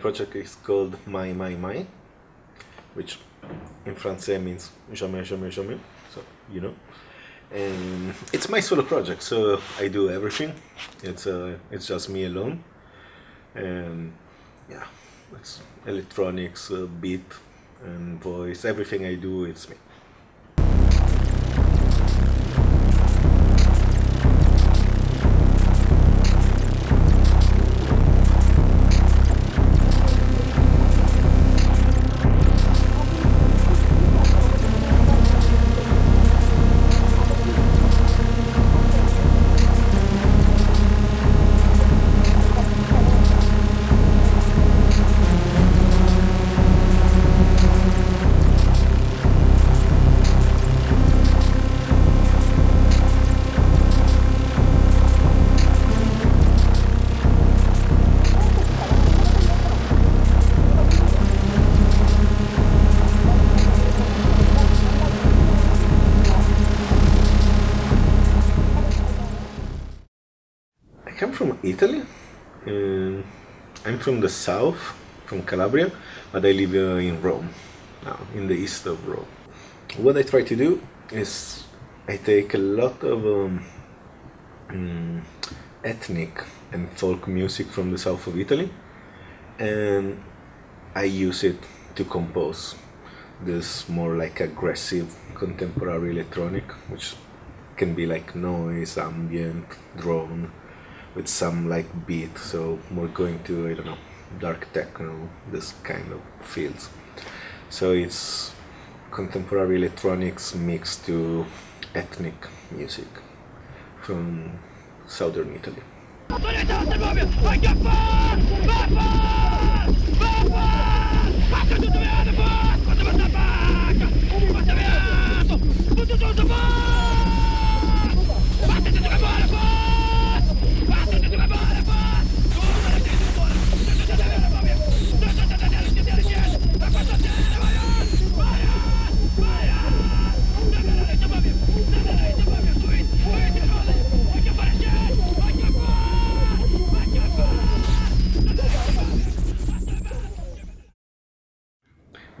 project is called Mai Mai Mai, which in Francais means jamais jamais jamais. So you know, and it's my solo project. So I do everything. It's uh, it's just me alone, and yeah, it's electronics, uh, beat, and voice. Everything I do, it's me. Come from Italy. Uh, I'm from the south, from Calabria, but I live uh, in Rome, now in the east of Rome. What I try to do is I take a lot of um, um, ethnic and folk music from the south of Italy and I use it to compose this more like aggressive contemporary electronic which can be like noise, ambient, drone with some like beat so we're going to I don't know dark techno this kind of fields so it's contemporary electronics mixed to ethnic music from southern Italy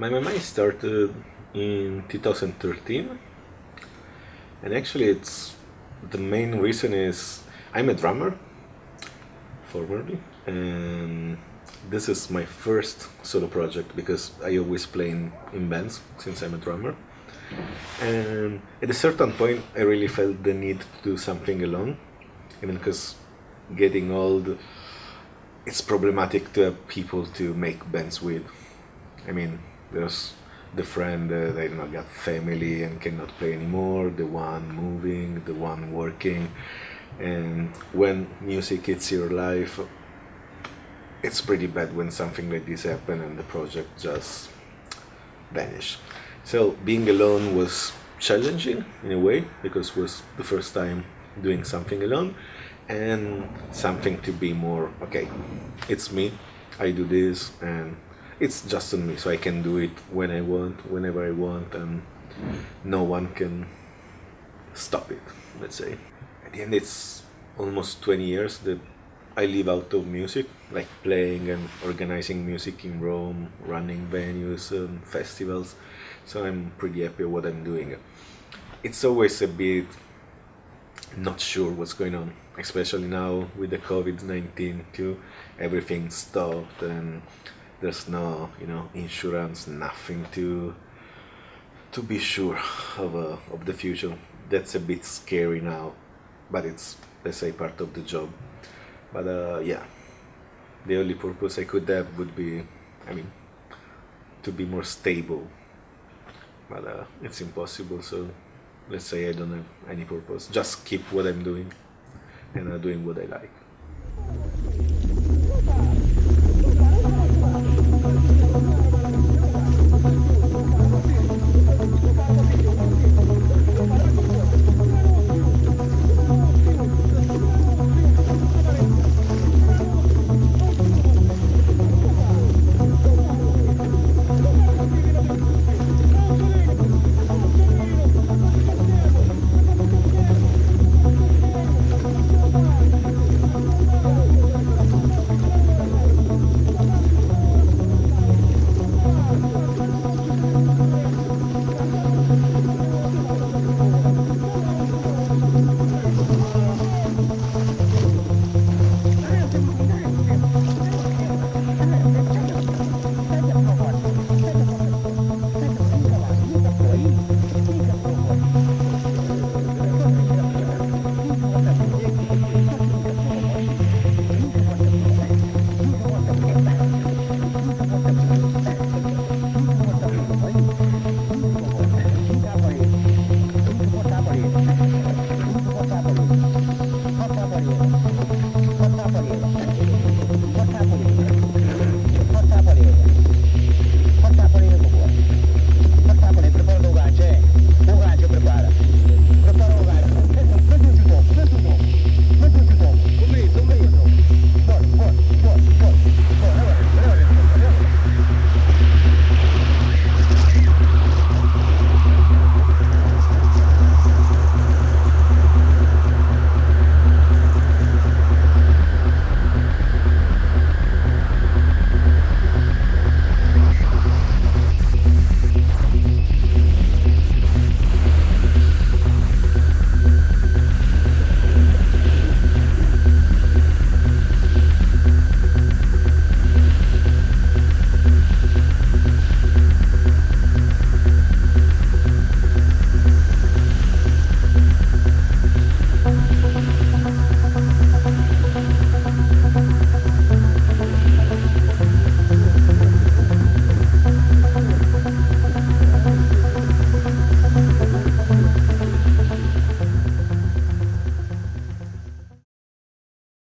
Mai Mai started in 2013 and actually it's the main reason is I'm a drummer formerly and this is my first solo project because I always play in, in bands since I'm a drummer. And at a certain point I really felt the need to do something alone even because getting old it's problematic to have people to make bands with. I mean there's the friend that I not got family and cannot play anymore, the one moving, the one working, and when music hits your life, it's pretty bad when something like this happen and the project just vanish. So being alone was challenging in a way because it was the first time doing something alone and something to be more okay it's me I do this and it's just on me so I can do it when I want whenever I want and no one can stop it let's say. At the end it's almost 20 years that I live out of music like playing and organizing music in Rome running venues and festivals so I'm pretty happy with what I'm doing. It's always a bit not sure what's going on especially now with the COVID-19 too. Everything stopped and there's no you know insurance nothing to to be sure of, uh, of the future. That's a bit scary now but it's let's say part of the job. But uh, yeah. The only purpose I could have would be I mean to be more stable. But uh, it's impossible so let's say I don't have any purpose. Just keep what I'm doing and uh, doing what I like